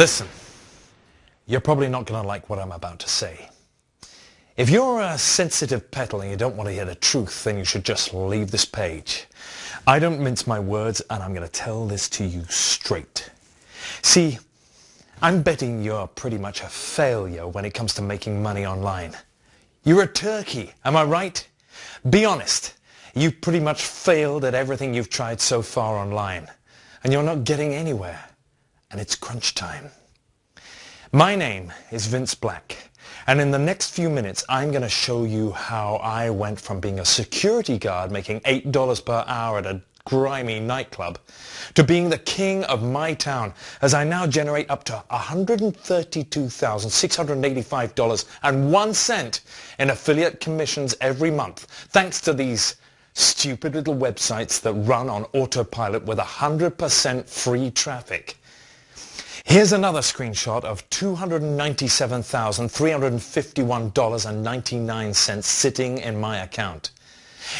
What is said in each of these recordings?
Listen, you're probably not going to like what I'm about to say. If you're a sensitive petal and you don't want to hear the truth, then you should just leave this page. I don't mince my words and I'm going to tell this to you straight. See, I'm betting you're pretty much a failure when it comes to making money online. You're a turkey, am I right? Be honest. You've pretty much failed at everything you've tried so far online. And you're not getting anywhere and it's crunch time. My name is Vince Black and in the next few minutes I'm going to show you how I went from being a security guard making $8 per hour at a grimy nightclub to being the king of my town as I now generate up to $132,685 and one cent in affiliate commissions every month thanks to these stupid little websites that run on autopilot with 100% free traffic. Here's another screenshot of $297,351.99 sitting in my account.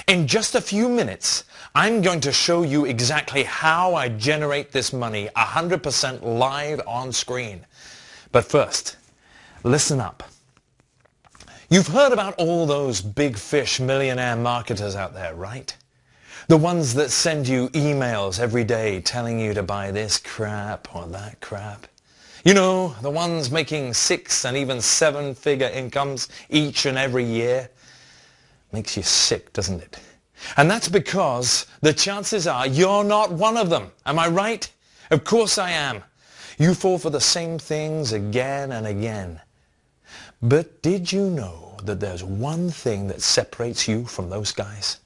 In just a few minutes, I'm going to show you exactly how I generate this money 100% live on screen. But first, listen up. You've heard about all those big fish millionaire marketers out there, right? The ones that send you emails every day telling you to buy this crap or that crap. You know, the ones making six and even seven figure incomes each and every year. Makes you sick, doesn't it? And that's because the chances are you're not one of them. Am I right? Of course I am. You fall for the same things again and again. But did you know that there's one thing that separates you from those guys?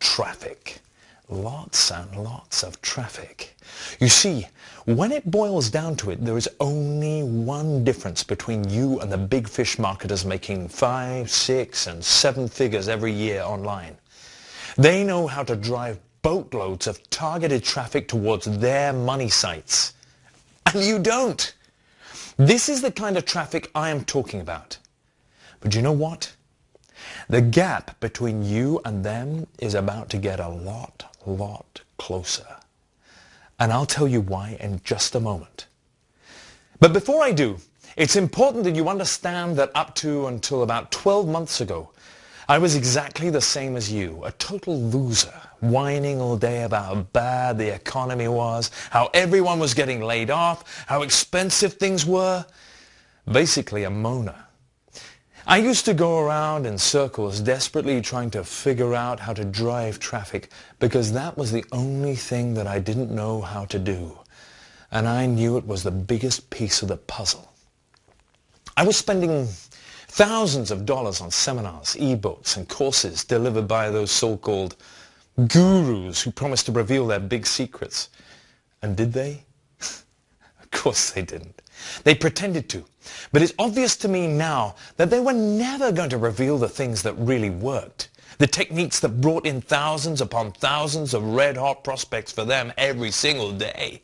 Traffic. Lots and lots of traffic. You see, when it boils down to it, there is only one difference between you and the big fish marketers making five, six, and seven figures every year online. They know how to drive boatloads of targeted traffic towards their money sites. And you don't. This is the kind of traffic I am talking about. But you know what? The gap between you and them is about to get a lot, lot closer. And I'll tell you why in just a moment. But before I do, it's important that you understand that up to until about 12 months ago, I was exactly the same as you, a total loser, whining all day about how bad the economy was, how everyone was getting laid off, how expensive things were. Basically a moaner. I used to go around in circles desperately trying to figure out how to drive traffic because that was the only thing that I didn't know how to do. And I knew it was the biggest piece of the puzzle. I was spending thousands of dollars on seminars, ebooks, and courses delivered by those so-called gurus who promised to reveal their big secrets. And did they? of course they didn't. They pretended to. But it's obvious to me now that they were never going to reveal the things that really worked. The techniques that brought in thousands upon thousands of red-hot prospects for them every single day.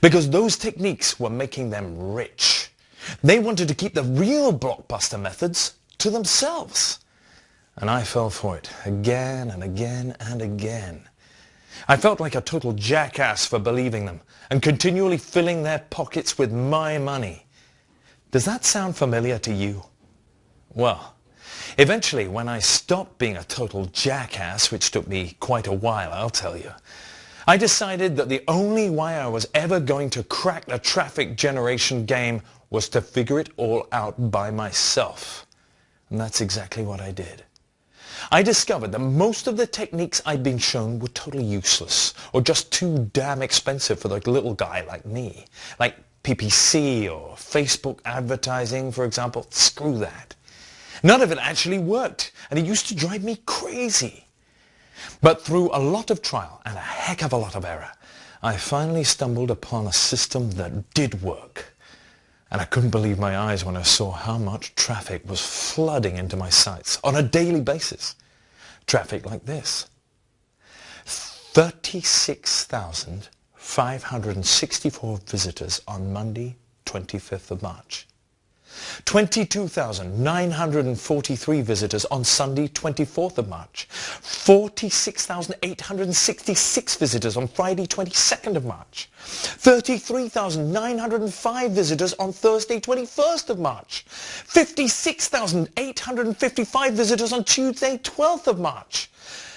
Because those techniques were making them rich. They wanted to keep the real blockbuster methods to themselves. And I fell for it again and again and again. I felt like a total jackass for believing them and continually filling their pockets with my money. Does that sound familiar to you? Well, eventually when I stopped being a total jackass, which took me quite a while, I'll tell you, I decided that the only way I was ever going to crack the traffic generation game was to figure it all out by myself. And that's exactly what I did. I discovered that most of the techniques I'd been shown were totally useless or just too damn expensive for the little guy like me. Like PPC or Facebook advertising, for example. Screw that. None of it actually worked and it used to drive me crazy. But through a lot of trial and a heck of a lot of error, I finally stumbled upon a system that did work. And I couldn't believe my eyes when I saw how much traffic was flooding into my sites on a daily basis. Traffic like this. 36,564 visitors on Monday, 25th of March. 22,943 visitors on Sunday 24th of March, 46,866 visitors on Friday 22nd of March, 33,905 visitors on Thursday 21st of March, 56,855 visitors on Tuesday 12th of March,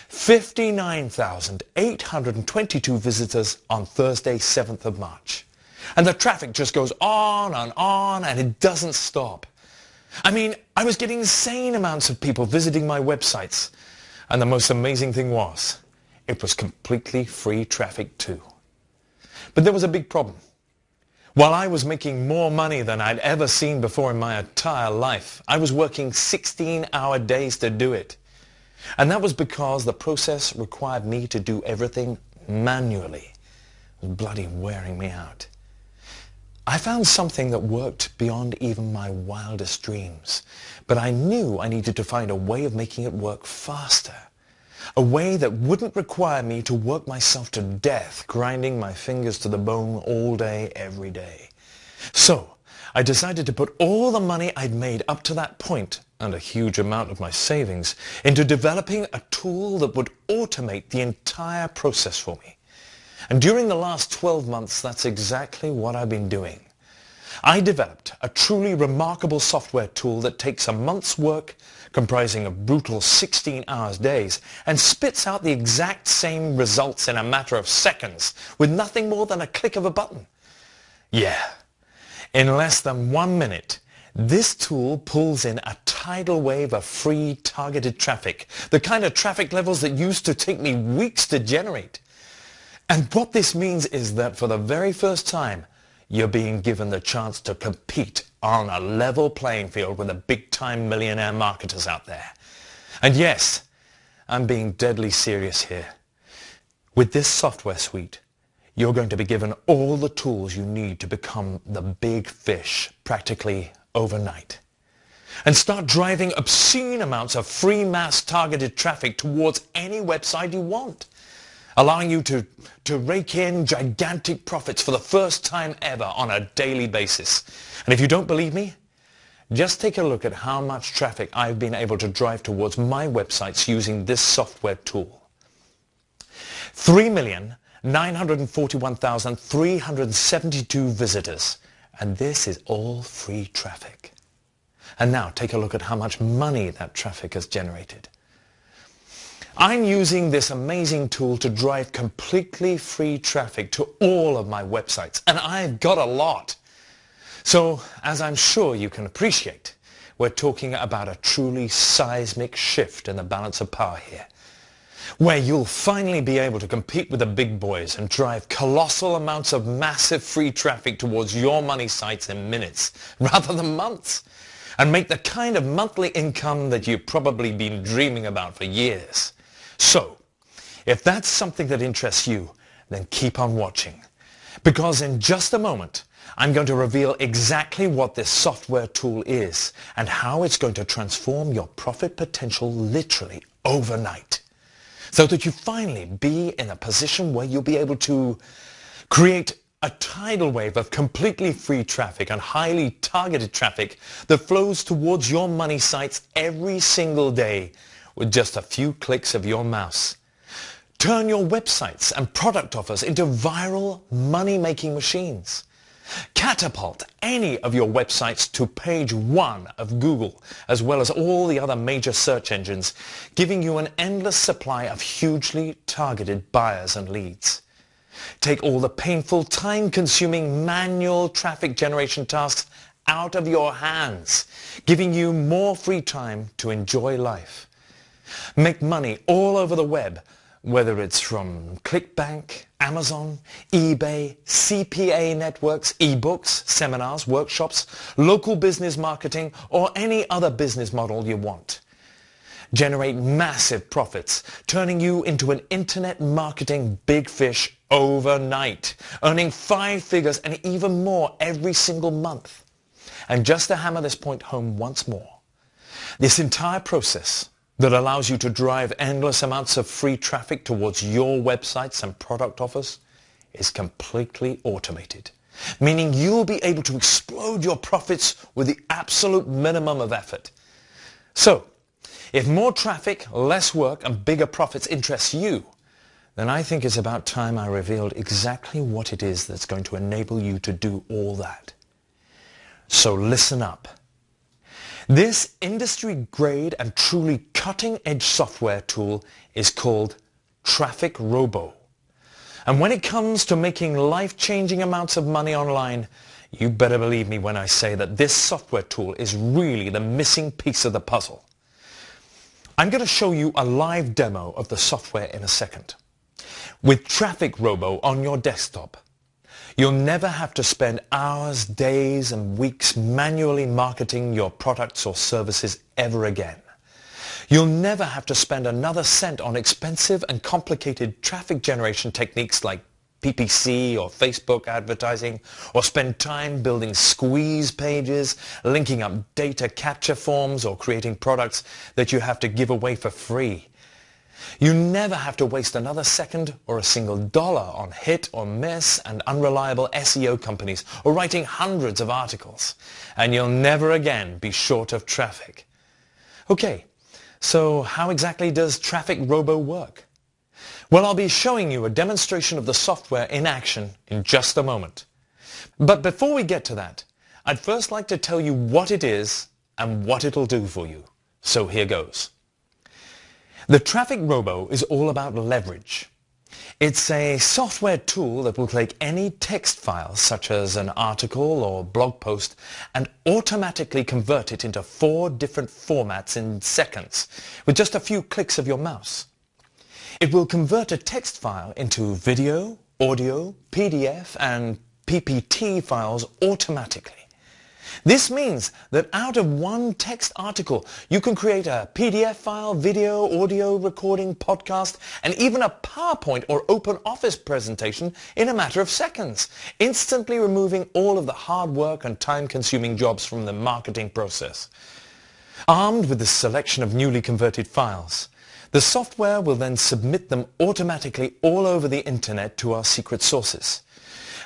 59,822 visitors on Thursday 7th of March. And the traffic just goes on and on and it doesn't stop. I mean, I was getting insane amounts of people visiting my websites. And the most amazing thing was, it was completely free traffic too. But there was a big problem. While I was making more money than I'd ever seen before in my entire life, I was working 16-hour days to do it. And that was because the process required me to do everything manually. It was bloody wearing me out. I found something that worked beyond even my wildest dreams, but I knew I needed to find a way of making it work faster. A way that wouldn't require me to work myself to death, grinding my fingers to the bone all day, every day. So, I decided to put all the money I'd made up to that point, and a huge amount of my savings, into developing a tool that would automate the entire process for me. And during the last 12 months, that's exactly what I've been doing. I developed a truly remarkable software tool that takes a month's work, comprising of brutal 16 hours days, and spits out the exact same results in a matter of seconds, with nothing more than a click of a button. Yeah, in less than one minute, this tool pulls in a tidal wave of free targeted traffic, the kind of traffic levels that used to take me weeks to generate. And what this means is that for the very first time, you're being given the chance to compete on a level playing field with the big-time millionaire marketers out there. And yes, I'm being deadly serious here. With this software suite, you're going to be given all the tools you need to become the big fish practically overnight. And start driving obscene amounts of free mass targeted traffic towards any website you want allowing you to, to rake in gigantic profits for the first time ever on a daily basis. And if you don't believe me, just take a look at how much traffic I've been able to drive towards my websites using this software tool. 3,941,372 visitors. And this is all free traffic. And now take a look at how much money that traffic has generated. I'm using this amazing tool to drive completely free traffic to all of my websites, and I've got a lot. So, as I'm sure you can appreciate, we're talking about a truly seismic shift in the balance of power here, where you'll finally be able to compete with the big boys and drive colossal amounts of massive free traffic towards your money sites in minutes, rather than months, and make the kind of monthly income that you've probably been dreaming about for years. So, if that's something that interests you, then keep on watching. Because in just a moment, I'm going to reveal exactly what this software tool is and how it's going to transform your profit potential literally overnight. So that you finally be in a position where you'll be able to create a tidal wave of completely free traffic and highly targeted traffic that flows towards your money sites every single day with just a few clicks of your mouse. Turn your websites and product offers into viral money-making machines. Catapult any of your websites to page one of Google, as well as all the other major search engines, giving you an endless supply of hugely targeted buyers and leads. Take all the painful, time-consuming manual traffic generation tasks out of your hands, giving you more free time to enjoy life. Make money all over the web, whether it's from ClickBank, Amazon, eBay, CPA networks, ebooks, seminars, workshops, local business marketing, or any other business model you want. Generate massive profits, turning you into an internet marketing big fish overnight, earning five figures and even more every single month. And just to hammer this point home once more, this entire process that allows you to drive endless amounts of free traffic towards your websites and product offers is completely automated. meaning you'll be able to explode your profits with the absolute minimum of effort. So, if more traffic, less work, and bigger profits interest you, then I think it's about time I revealed exactly what it is that's going to enable you to do all that. So listen up. This industry-grade and truly cutting-edge software tool is called Traffic Robo. And when it comes to making life-changing amounts of money online, you better believe me when I say that this software tool is really the missing piece of the puzzle. I'm going to show you a live demo of the software in a second. With Traffic Robo on your desktop, you'll never have to spend hours, days and weeks manually marketing your products or services ever again. You'll never have to spend another cent on expensive and complicated traffic generation techniques like PPC or Facebook advertising, or spend time building squeeze pages, linking up data capture forms, or creating products that you have to give away for free. You never have to waste another second or a single dollar on hit or miss and unreliable SEO companies or writing hundreds of articles. And you'll never again be short of traffic. Okay, so how exactly does Traffic Robo work? Well, I'll be showing you a demonstration of the software in action in just a moment. But before we get to that, I'd first like to tell you what it is and what it'll do for you. So here goes. The Traffic Robo is all about leverage. It's a software tool that will take any text file, such as an article or blog post, and automatically convert it into four different formats in seconds, with just a few clicks of your mouse. It will convert a text file into video, audio, PDF, and PPT files automatically. This means that out of one text article, you can create a PDF file, video, audio recording, podcast, and even a PowerPoint or Open Office presentation in a matter of seconds, instantly removing all of the hard work and time-consuming jobs from the marketing process. Armed with this selection of newly converted files, the software will then submit them automatically all over the internet to our secret sources.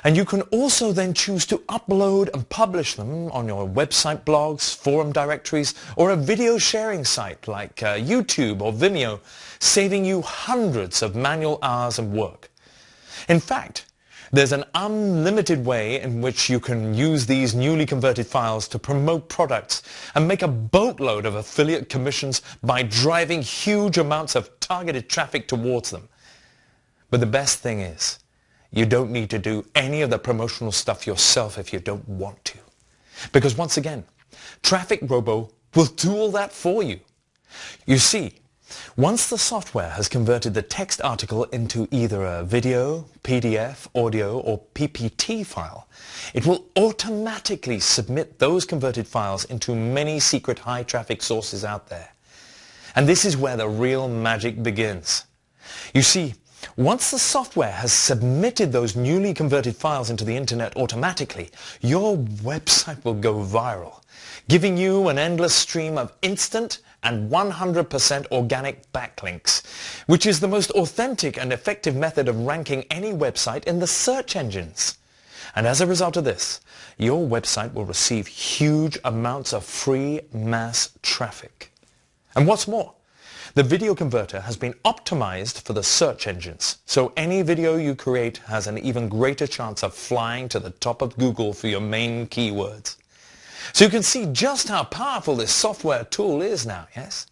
And you can also then choose to upload and publish them on your website blogs, forum directories, or a video sharing site like uh, YouTube or Vimeo, saving you hundreds of manual hours of work. In fact, there's an unlimited way in which you can use these newly converted files to promote products and make a boatload of affiliate commissions by driving huge amounts of targeted traffic towards them. But the best thing is, you don't need to do any of the promotional stuff yourself if you don't want to. Because once again, Traffic Robo will do all that for you. You see, once the software has converted the text article into either a video, PDF, audio, or PPT file, it will automatically submit those converted files into many secret high traffic sources out there. And this is where the real magic begins. You see, once the software has submitted those newly converted files into the internet automatically, your website will go viral, giving you an endless stream of instant and 100% organic backlinks, which is the most authentic and effective method of ranking any website in the search engines. And as a result of this, your website will receive huge amounts of free mass traffic. And what's more, the video converter has been optimized for the search engines, so any video you create has an even greater chance of flying to the top of Google for your main keywords. So you can see just how powerful this software tool is now, yes?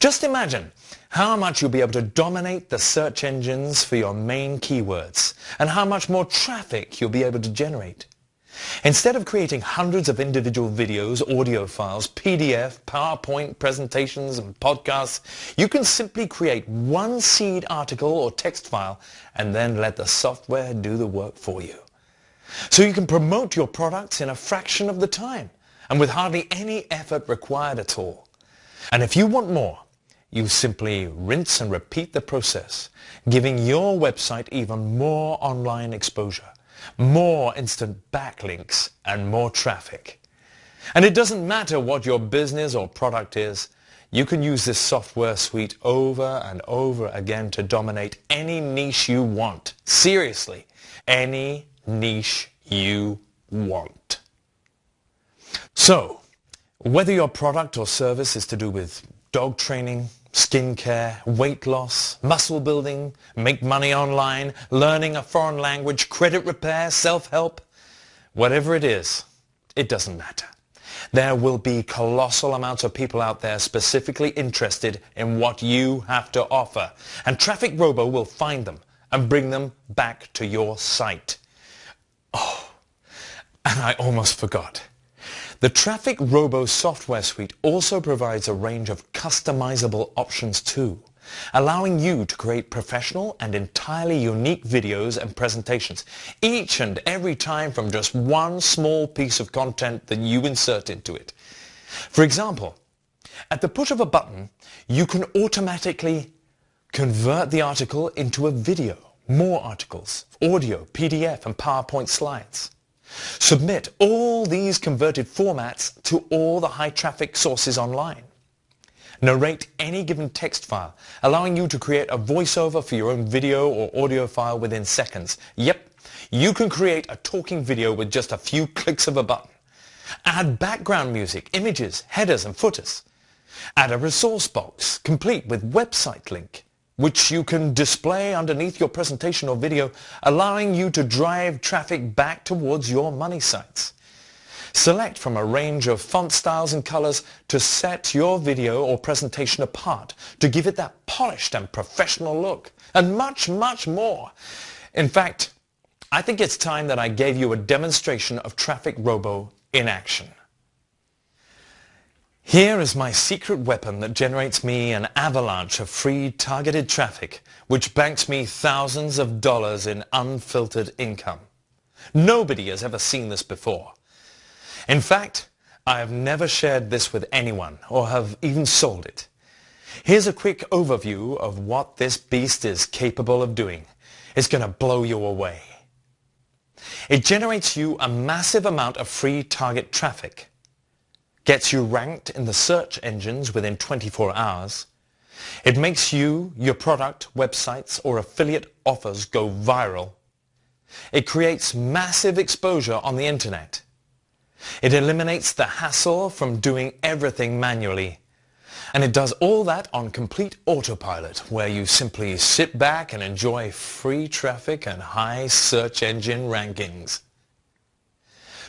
Just imagine how much you'll be able to dominate the search engines for your main keywords and how much more traffic you'll be able to generate. Instead of creating hundreds of individual videos, audio files, PDF, PowerPoint presentations and podcasts, you can simply create one seed article or text file and then let the software do the work for you. So you can promote your products in a fraction of the time and with hardly any effort required at all. And if you want more, you simply rinse and repeat the process, giving your website even more online exposure more instant backlinks, and more traffic. And it doesn't matter what your business or product is, you can use this software suite over and over again to dominate any niche you want. Seriously, any niche you want. So, whether your product or service is to do with dog training, skincare, weight loss, muscle building, make money online, learning a foreign language, credit repair, self-help, whatever it is, it doesn't matter. There will be colossal amounts of people out there specifically interested in what you have to offer. And Traffic Robo will find them and bring them back to your site. Oh, and I almost forgot. The Traffic Robo software suite also provides a range of customizable options too, allowing you to create professional and entirely unique videos and presentations, each and every time from just one small piece of content that you insert into it. For example, at the push of a button, you can automatically convert the article into a video, more articles, audio, PDF and PowerPoint slides. Submit all these converted formats to all the high traffic sources online. Narrate any given text file, allowing you to create a voiceover for your own video or audio file within seconds. Yep, you can create a talking video with just a few clicks of a button. Add background music, images, headers and footers. Add a resource box, complete with website link which you can display underneath your presentation or video, allowing you to drive traffic back towards your money sites. Select from a range of font styles and colors to set your video or presentation apart, to give it that polished and professional look, and much, much more. In fact, I think it's time that I gave you a demonstration of Traffic Robo in action. Here is my secret weapon that generates me an avalanche of free targeted traffic which banks me thousands of dollars in unfiltered income. Nobody has ever seen this before. In fact, I have never shared this with anyone or have even sold it. Here's a quick overview of what this beast is capable of doing. It's going to blow you away. It generates you a massive amount of free target traffic gets you ranked in the search engines within 24 hours. It makes you, your product, websites or affiliate offers go viral. It creates massive exposure on the internet. It eliminates the hassle from doing everything manually. And it does all that on complete autopilot, where you simply sit back and enjoy free traffic and high search engine rankings.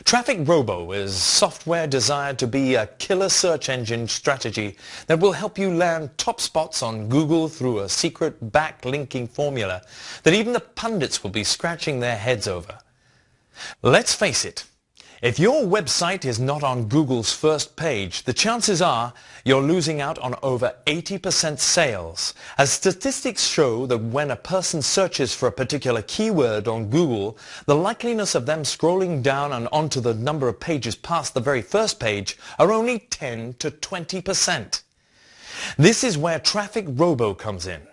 Traffic Robo is software designed to be a killer search engine strategy that will help you land top spots on Google through a secret backlinking formula that even the pundits will be scratching their heads over. Let's face it, if your website is not on Google's first page, the chances are you're losing out on over 80% sales, as statistics show that when a person searches for a particular keyword on Google, the likeliness of them scrolling down and onto the number of pages past the very first page are only 10 to 20%. This is where Traffic Robo comes in.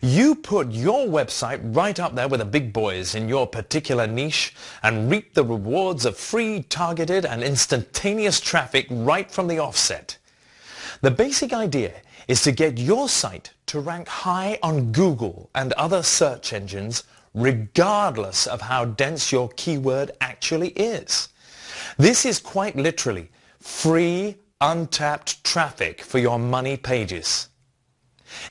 You put your website right up there with the big boys in your particular niche and reap the rewards of free, targeted and instantaneous traffic right from the offset. The basic idea is to get your site to rank high on Google and other search engines regardless of how dense your keyword actually is. This is quite literally free, untapped traffic for your money pages.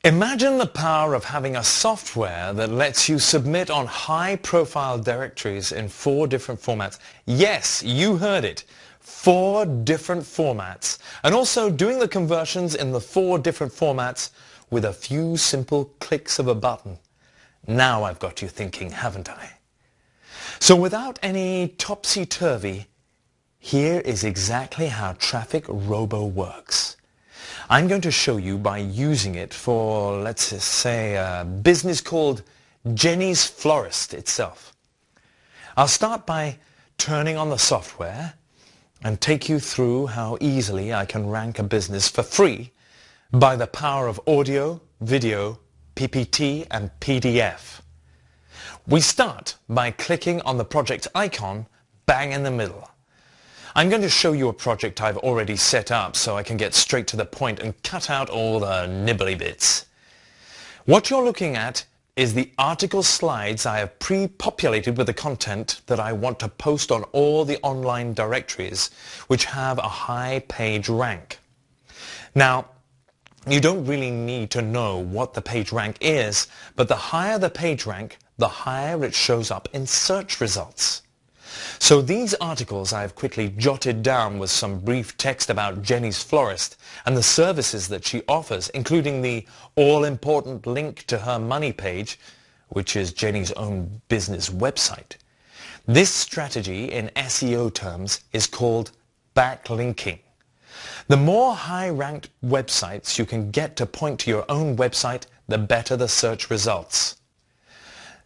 Imagine the power of having a software that lets you submit on high-profile directories in four different formats. Yes, you heard it. Four different formats. And also doing the conversions in the four different formats with a few simple clicks of a button. Now I've got you thinking, haven't I? So without any topsy-turvy, here is exactly how Traffic Robo works. I'm going to show you by using it for, let's say, a business called Jenny's Florist itself. I'll start by turning on the software and take you through how easily I can rank a business for free by the power of audio, video, PPT and PDF. We start by clicking on the project icon bang in the middle. I'm going to show you a project I've already set up so I can get straight to the point and cut out all the nibbly bits. What you're looking at is the article slides I have pre-populated with the content that I want to post on all the online directories which have a high page rank. Now, you don't really need to know what the page rank is, but the higher the page rank, the higher it shows up in search results. So these articles I have quickly jotted down with some brief text about Jenny's Florist and the services that she offers, including the all-important link to her money page, which is Jenny's own business website. This strategy in SEO terms is called backlinking. The more high-ranked websites you can get to point to your own website, the better the search results.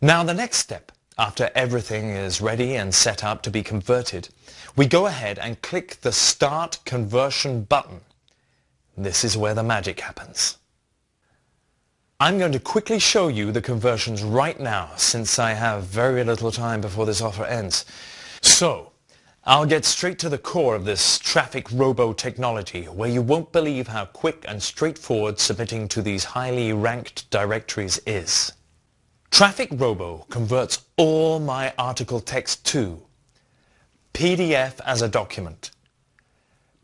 Now the next step, after everything is ready and set up to be converted, we go ahead and click the Start Conversion button. This is where the magic happens. I'm going to quickly show you the conversions right now since I have very little time before this offer ends. So, I'll get straight to the core of this traffic robo technology where you won't believe how quick and straightforward submitting to these highly ranked directories is. Traffic Robo converts all my article text to PDF as a document,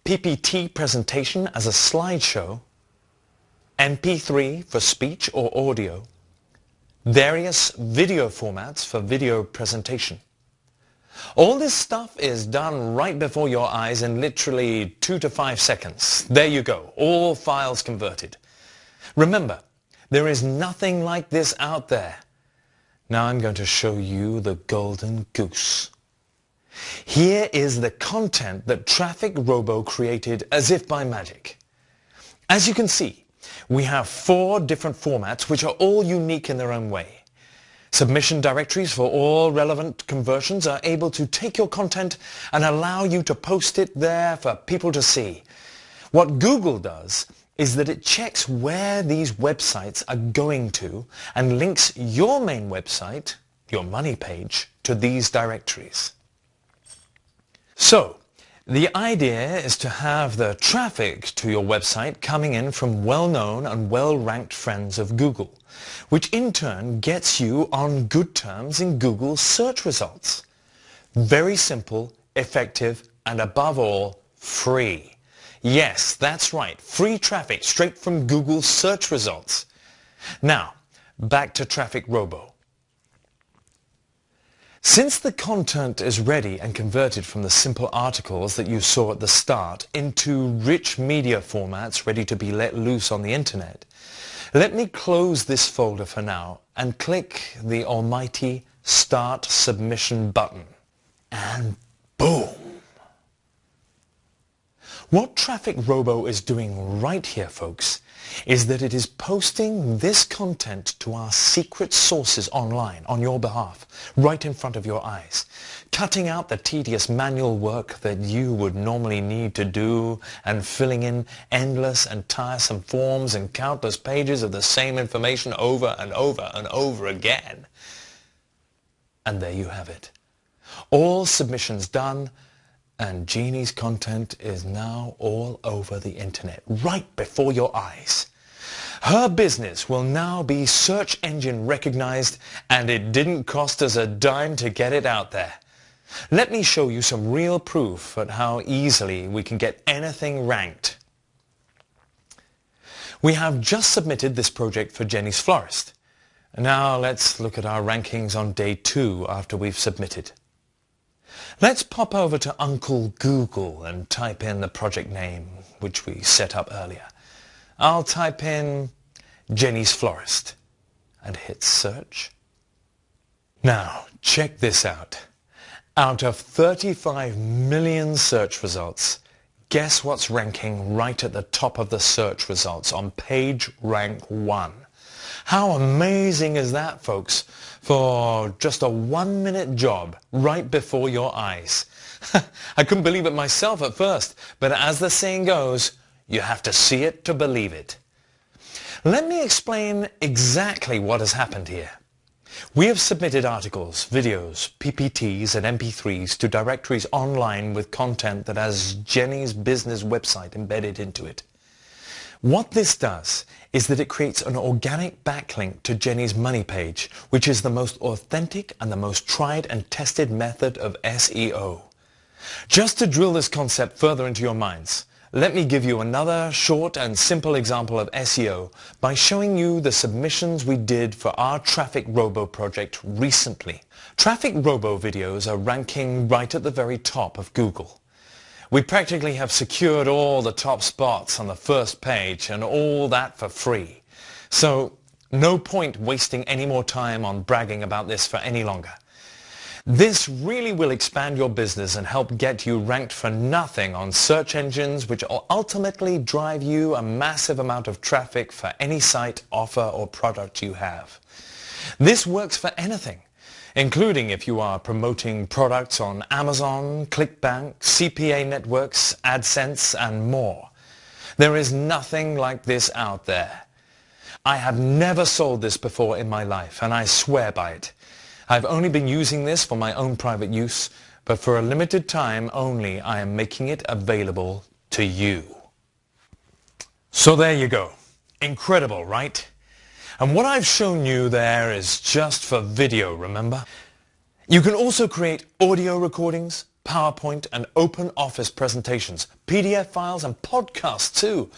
PPT presentation as a slideshow, MP3 for speech or audio, various video formats for video presentation, all this stuff is done right before your eyes in literally two to five seconds. There you go, all files converted. Remember, there is nothing like this out there. Now I'm going to show you the golden goose. Here is the content that Traffic Robo created as if by magic. As you can see, we have four different formats which are all unique in their own way. Submission directories for all relevant conversions are able to take your content and allow you to post it there for people to see. What Google does is that it checks where these websites are going to and links your main website, your money page, to these directories. So, the idea is to have the traffic to your website coming in from well-known and well-ranked friends of Google, which in turn gets you on good terms in Google's search results. Very simple, effective, and above all, free. Yes, that's right, free traffic straight from Google's search results. Now, back to Traffic Robo. Since the content is ready and converted from the simple articles that you saw at the start into rich media formats ready to be let loose on the internet, let me close this folder for now and click the almighty Start Submission button. And boom! What Traffic Robo is doing right here, folks, is that it is posting this content to our secret sources online on your behalf, right in front of your eyes, cutting out the tedious manual work that you would normally need to do and filling in endless and tiresome forms and countless pages of the same information over and over and over again. And there you have it. All submissions done, and Jeannie's content is now all over the internet, right before your eyes. Her business will now be search engine recognized and it didn't cost us a dime to get it out there. Let me show you some real proof at how easily we can get anything ranked. We have just submitted this project for Jenny's Florist. Now let's look at our rankings on day two after we've submitted. Let's pop over to Uncle Google and type in the project name, which we set up earlier. I'll type in Jenny's Florist and hit search. Now, check this out. Out of 35 million search results, guess what's ranking right at the top of the search results on page rank 1? How amazing is that, folks? For just a one-minute job right before your eyes. I couldn't believe it myself at first, but as the saying goes, you have to see it to believe it. Let me explain exactly what has happened here. We have submitted articles, videos, PPTs and MP3s to directories online with content that has Jenny's business website embedded into it. What this does is that it creates an organic backlink to Jenny's money page, which is the most authentic and the most tried and tested method of SEO. Just to drill this concept further into your minds, let me give you another short and simple example of SEO by showing you the submissions we did for our Traffic Robo project recently. Traffic Robo videos are ranking right at the very top of Google. We practically have secured all the top spots on the first page and all that for free. So no point wasting any more time on bragging about this for any longer. This really will expand your business and help get you ranked for nothing on search engines which will ultimately drive you a massive amount of traffic for any site, offer or product you have. This works for anything including if you are promoting products on Amazon, ClickBank, CPA networks, AdSense, and more. There is nothing like this out there. I have never sold this before in my life, and I swear by it. I've only been using this for my own private use, but for a limited time only I am making it available to you. So there you go. Incredible, right? And what I've shown you there is just for video, remember? You can also create audio recordings, PowerPoint and open office presentations, PDF files and podcasts too,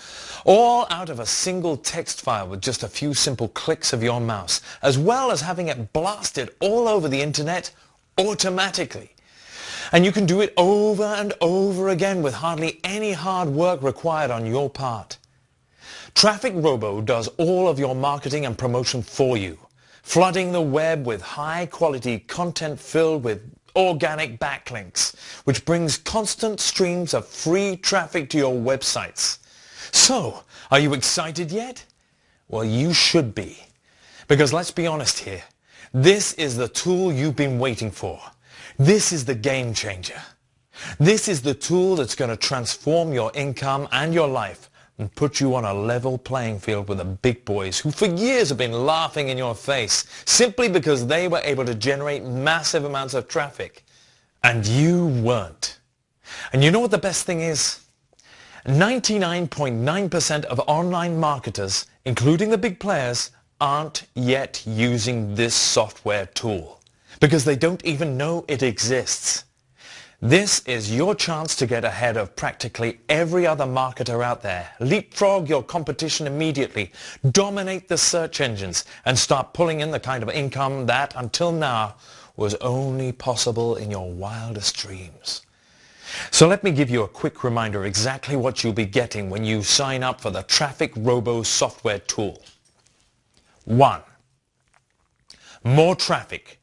all out of a single text file with just a few simple clicks of your mouse, as well as having it blasted all over the internet automatically. And you can do it over and over again with hardly any hard work required on your part. Traffic Robo does all of your marketing and promotion for you, flooding the web with high-quality content filled with organic backlinks, which brings constant streams of free traffic to your websites. So, are you excited yet? Well, you should be. Because let's be honest here, this is the tool you've been waiting for. This is the game changer. This is the tool that's going to transform your income and your life and put you on a level playing field with the big boys who for years have been laughing in your face simply because they were able to generate massive amounts of traffic and you weren't. And you know what the best thing is? 99.9% of online marketers, including the big players, aren't yet using this software tool because they don't even know it exists. This is your chance to get ahead of practically every other marketer out there. Leapfrog your competition immediately, dominate the search engines, and start pulling in the kind of income that, until now, was only possible in your wildest dreams. So let me give you a quick reminder exactly what you'll be getting when you sign up for the Traffic Robo software tool. 1. More traffic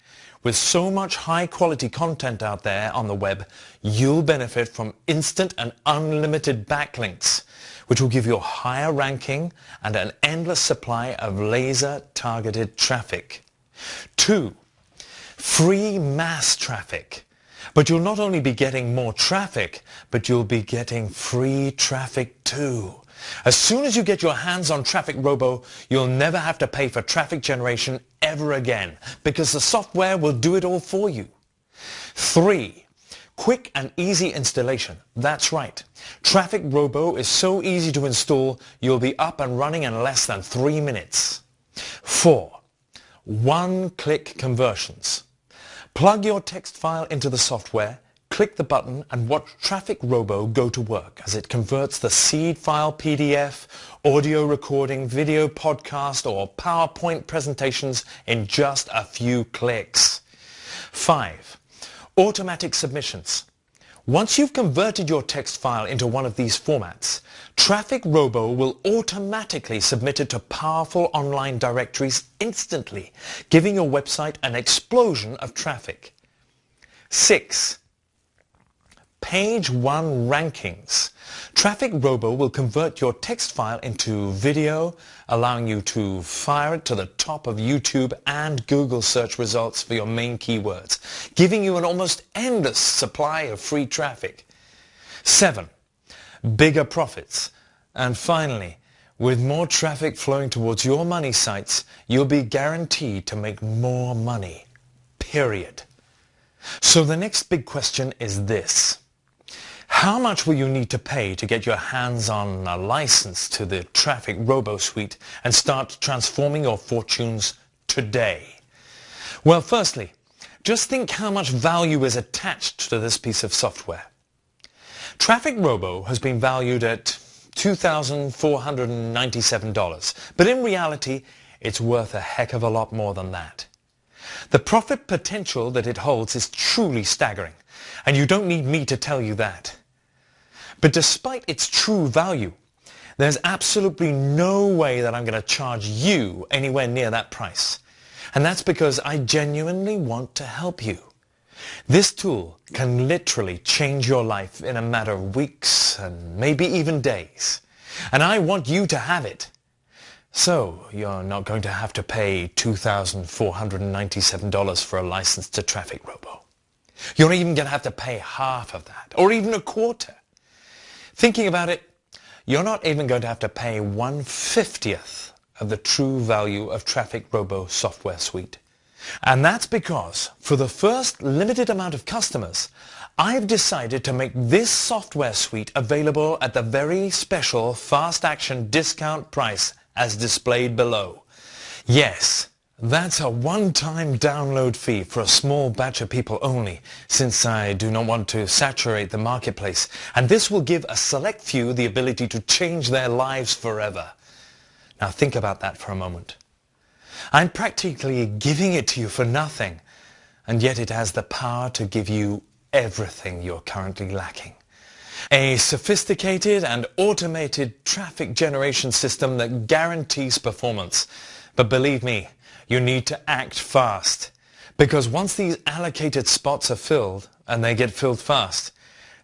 with so much high quality content out there on the web, you'll benefit from instant and unlimited backlinks, which will give you a higher ranking and an endless supply of laser targeted traffic. Two, free mass traffic. But you'll not only be getting more traffic, but you'll be getting free traffic too. As soon as you get your hands on Traffic Robo, you'll never have to pay for traffic generation ever again because the software will do it all for you. Three, quick and easy installation. That's right. Traffic Robo is so easy to install, you'll be up and running in less than three minutes. Four, one-click conversions. Plug your text file into the software Click the button and watch Traffic Robo go to work as it converts the seed file PDF, audio recording, video podcast or PowerPoint presentations in just a few clicks. 5. Automatic submissions. Once you've converted your text file into one of these formats, Traffic Robo will automatically submit it to powerful online directories instantly, giving your website an explosion of traffic. 6 page one rankings. Traffic Robo will convert your text file into video, allowing you to fire it to the top of YouTube and Google search results for your main keywords, giving you an almost endless supply of free traffic. 7. Bigger profits. And finally, with more traffic flowing towards your money sites, you'll be guaranteed to make more money. Period. So the next big question is this. How much will you need to pay to get your hands on a license to the Traffic Robo Suite and start transforming your fortunes today? Well, firstly, just think how much value is attached to this piece of software. Traffic Robo has been valued at $2,497, but in reality, it's worth a heck of a lot more than that. The profit potential that it holds is truly staggering, and you don't need me to tell you that. But despite its true value, there's absolutely no way that I'm going to charge you anywhere near that price. And that's because I genuinely want to help you. This tool can literally change your life in a matter of weeks and maybe even days. And I want you to have it. So you're not going to have to pay $2,497 for a license to Traffic Robo. You're even going to have to pay half of that, or even a quarter. Thinking about it, you're not even going to have to pay one-fiftieth of the true value of Traffic Robo software suite. And that's because for the first limited amount of customers, I've decided to make this software suite available at the very special fast action discount price as displayed below. Yes, that's a one-time download fee for a small batch of people only, since I do not want to saturate the marketplace, and this will give a select few the ability to change their lives forever. Now think about that for a moment. I'm practically giving it to you for nothing, and yet it has the power to give you everything you're currently lacking. A sophisticated and automated traffic generation system that guarantees performance. But believe me, you need to act fast. Because once these allocated spots are filled, and they get filled fast,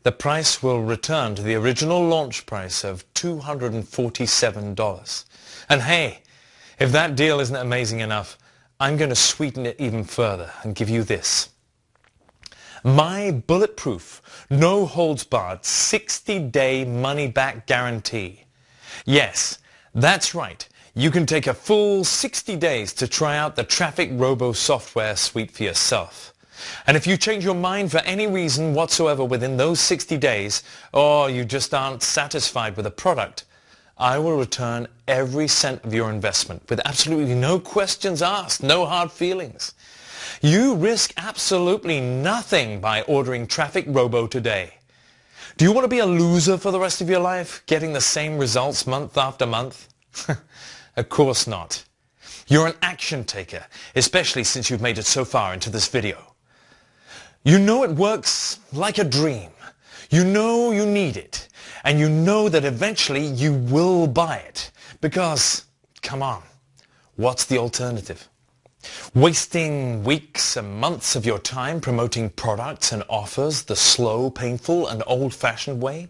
the price will return to the original launch price of $247. And hey, if that deal isn't amazing enough, I'm going to sweeten it even further and give you this. My bulletproof, no holds barred 60-day money-back guarantee. Yes, that's right. You can take a full 60 days to try out the Traffic Robo software suite for yourself. And if you change your mind for any reason whatsoever within those 60 days, or you just aren't satisfied with a product, I will return every cent of your investment with absolutely no questions asked, no hard feelings. You risk absolutely nothing by ordering Traffic Robo today. Do you want to be a loser for the rest of your life, getting the same results month after month? Of course not. You're an action taker, especially since you've made it so far into this video. You know it works like a dream. You know you need it. And you know that eventually you will buy it. Because, come on, what's the alternative? Wasting weeks and months of your time promoting products and offers the slow, painful and old-fashioned way?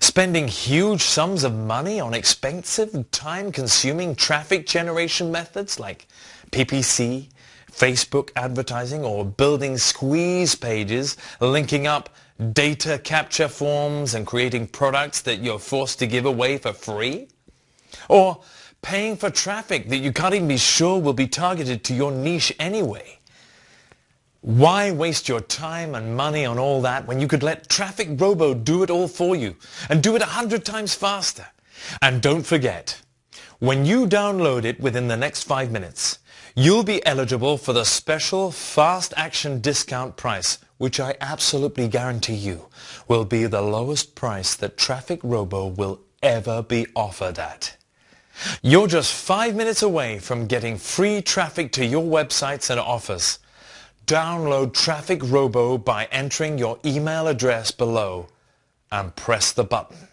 Spending huge sums of money on expensive, time-consuming traffic generation methods like PPC, Facebook advertising, or building squeeze pages, linking up data capture forms and creating products that you're forced to give away for free? Or paying for traffic that you can't even be sure will be targeted to your niche anyway? Why waste your time and money on all that when you could let Traffic Robo do it all for you and do it a hundred times faster? And don't forget, when you download it within the next five minutes, you'll be eligible for the special fast action discount price, which I absolutely guarantee you will be the lowest price that Traffic Robo will ever be offered at. You're just five minutes away from getting free traffic to your websites and offers. Download Traffic Robo by entering your email address below and press the button.